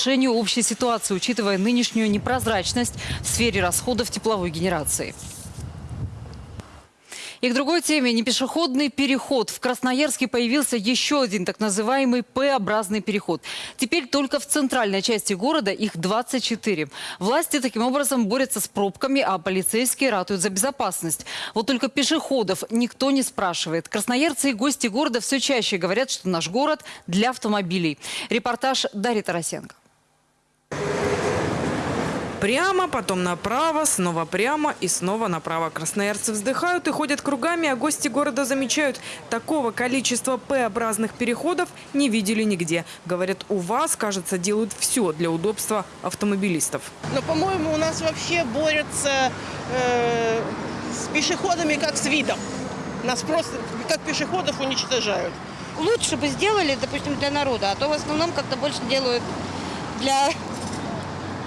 решению общей ситуации, учитывая нынешнюю непрозрачность в сфере расходов тепловой генерации. И к другой теме. Непешеходный переход. В Красноярске появился еще один так называемый П-образный переход. Теперь только в центральной части города их 24. Власти таким образом борются с пробками, а полицейские ратуют за безопасность. Вот только пешеходов никто не спрашивает. Красноярцы и гости города все чаще говорят, что наш город для автомобилей. Репортаж Дарьи Тарасенко. Прямо, потом направо, снова прямо и снова направо. Красноярцы вздыхают и ходят кругами, а гости города замечают, такого количества П-образных переходов не видели нигде. Говорят, у вас, кажется, делают все для удобства автомобилистов. Но, по-моему, у нас вообще борются э, с пешеходами как с видом. Нас просто как пешеходов уничтожают. лучше бы сделали, допустим, для народа, а то в основном как-то больше делают для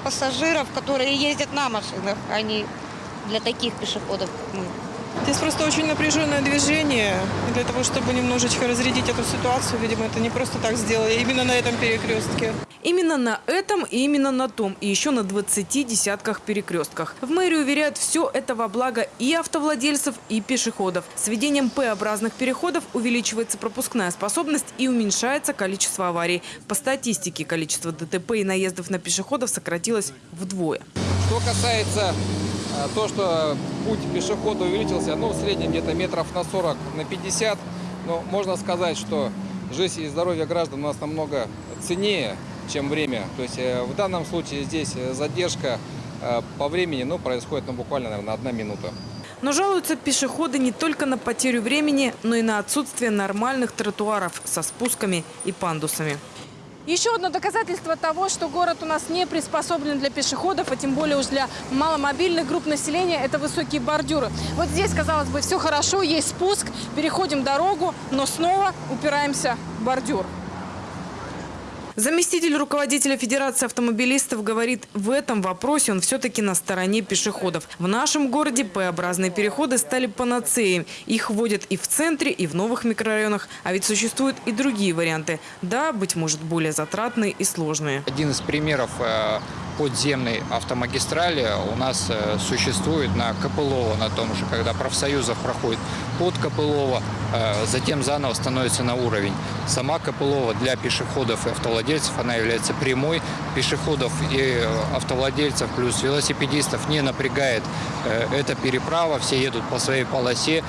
пассажиров, которые ездят на машинах, а не для таких пешеходов, как мы. Здесь просто очень напряженное движение. И для того, чтобы немножечко разрядить эту ситуацию, видимо, это не просто так сделали, именно на этом перекрестке. Именно на этом и именно на том, и еще на 20 десятках перекрестках. В мэрии уверяют, все это во благо и автовладельцев, и пешеходов. С введением П-образных переходов увеличивается пропускная способность и уменьшается количество аварий. По статистике, количество ДТП и наездов на пешеходов сократилось вдвое. Что касается то, что путь пешехода увеличился, ну, в среднем где-то метров на 40, на 50, но можно сказать, что жизнь и здоровье граждан у нас намного ценнее, чем время. То есть э, в данном случае здесь э, задержка э, по времени ну, происходит ну, буквально, наверное, одна минута. Но жалуются пешеходы не только на потерю времени, но и на отсутствие нормальных тротуаров со спусками и пандусами. Еще одно доказательство того, что город у нас не приспособлен для пешеходов, а тем более уж для маломобильных групп населения, это высокие бордюры. Вот здесь, казалось бы, все хорошо, есть спуск, переходим дорогу, но снова упираемся в бордюр. Заместитель руководителя Федерации автомобилистов говорит, в этом вопросе он все-таки на стороне пешеходов. В нашем городе П-образные переходы стали панацеей. Их вводят и в центре, и в новых микрорайонах. А ведь существуют и другие варианты. Да, быть может, более затратные и сложные. Один из примеров э, подземной автомагистрали у нас э, существует на Копылово, на том же, когда профсоюзов проходит под Копылово, э, затем заново становится на уровень. Сама Копылова для пешеходов и автовладельцев, она является прямой. Пешеходов и автовладельцев плюс велосипедистов не напрягает эта переправа, все едут по своей полосе,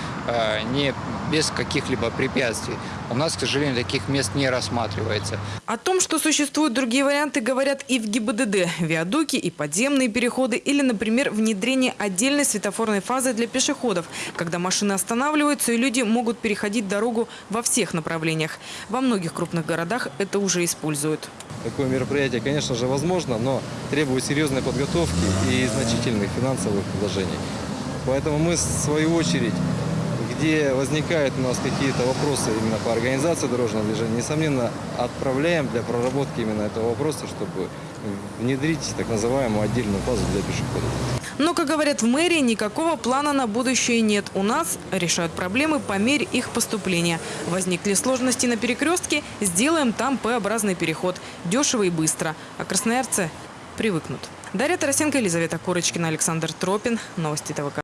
не без каких-либо препятствий. У нас, к сожалению, таких мест не рассматривается. О том, что существуют другие варианты, говорят и в ГИБДД. Виадуки и подземные переходы или, например, внедрение отдельной светофорной фазы для пешеходов, когда машины останавливаются и люди могут переходить дорогу во всех направлениях. Во многих крупных городах это уже используют. Такое мероприятие, конечно же, возможно, но требует серьезной подготовки и значительных финансовых вложений. Поэтому мы, в свою очередь, где возникают у нас какие-то вопросы именно по организации дорожного движения, несомненно, отправляем для проработки именно этого вопроса, чтобы внедрить так называемую отдельную фазу для пешеходов. Но, как говорят в мэрии, никакого плана на будущее нет. У нас решают проблемы по мере их поступления. Возникли сложности на перекрестке, сделаем там П-образный переход. Дешево и быстро. А красноярцы привыкнут. Дарья Тарасенко, Елизавета Курочкина, Александр Тропин. Новости ТВК.